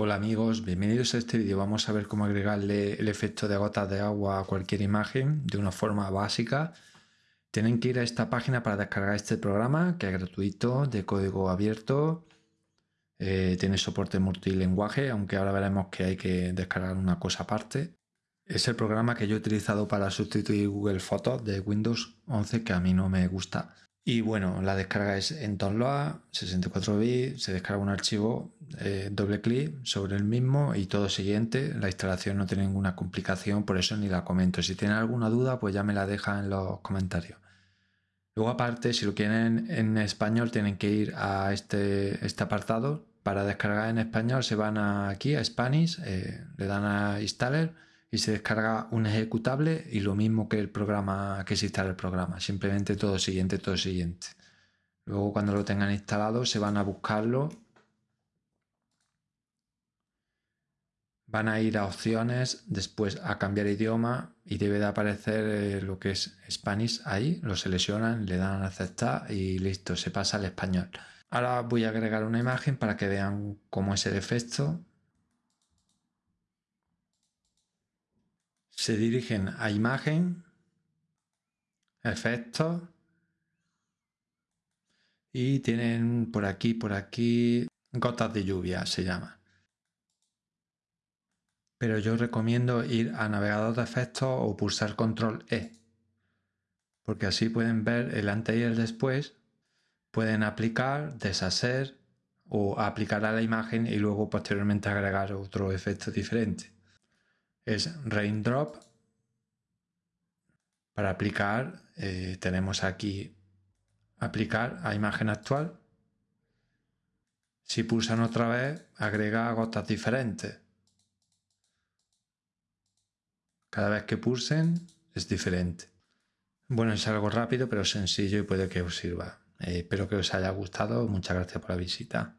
Hola amigos, bienvenidos a este vídeo. Vamos a ver cómo agregarle el efecto de gotas de agua a cualquier imagen de una forma básica. Tienen que ir a esta página para descargar este programa que es gratuito, de código abierto. Eh, tiene soporte multilingüe, aunque ahora veremos que hay que descargar una cosa aparte. Es el programa que yo he utilizado para sustituir Google Fotos de Windows 11 que a mí no me gusta. Y bueno, la descarga es en Download, 64 bits, se descarga un archivo, eh, doble clic sobre el mismo y todo siguiente. La instalación no tiene ninguna complicación, por eso ni la comento. Si tienen alguna duda, pues ya me la dejan en los comentarios. Luego aparte, si lo quieren en español, tienen que ir a este, este apartado. Para descargar en español se van aquí a Spanish, eh, le dan a Installer y se descarga un ejecutable y lo mismo que el programa que se instala el programa, simplemente todo siguiente, todo siguiente. Luego cuando lo tengan instalado se van a buscarlo, van a ir a opciones, después a cambiar idioma y debe de aparecer eh, lo que es Spanish ahí, lo seleccionan, le dan a aceptar y listo, se pasa al español. Ahora voy a agregar una imagen para que vean cómo es el efecto. Se dirigen a imagen, efectos y tienen por aquí, por aquí, gotas de lluvia se llama. Pero yo recomiendo ir a navegador de efectos o pulsar control E, porque así pueden ver el antes y el después, pueden aplicar, deshacer o aplicar a la imagen y luego posteriormente agregar otro efecto diferente es Raindrop. Para aplicar eh, tenemos aquí aplicar a imagen actual. Si pulsan otra vez, agrega gotas diferentes. Cada vez que pulsen es diferente. Bueno, es algo rápido pero sencillo y puede que os sirva. Eh, espero que os haya gustado. Muchas gracias por la visita.